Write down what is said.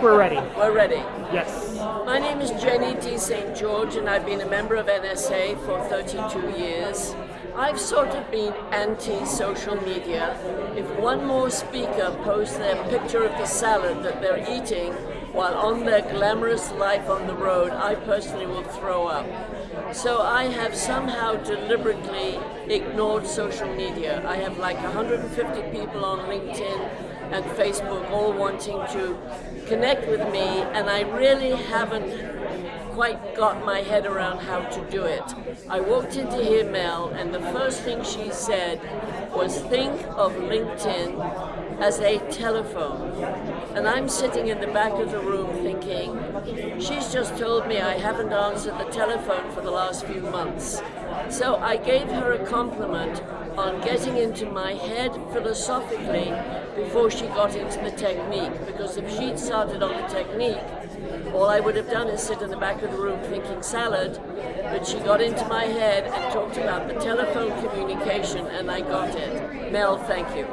We're ready. We're ready. Yes. My name is Jenny T. St. George, and I've been a member of NSA for 32 years. I've sort of been anti-social media. If one more speaker posts their picture of the salad that they're eating while on their glamorous life on the road, I personally will throw up. So I have somehow deliberately ignored social media. I have like 150 people on LinkedIn and Facebook all wanting to connect with me, and I really haven't quite got my head around how to do it. I walked into here, Mel, and the first thing she said was think of LinkedIn as a telephone. And I'm sitting in the back of the room thinking, she's just told me I haven't answered the telephone for the last few months. So I gave her a compliment on getting into my head philosophically before she got into the technique. Because if she'd started on the technique, all I would have done is sit in the back of the room thinking salad, but she got into my head and talked about the telephone communication and I got it. Mel, thank you.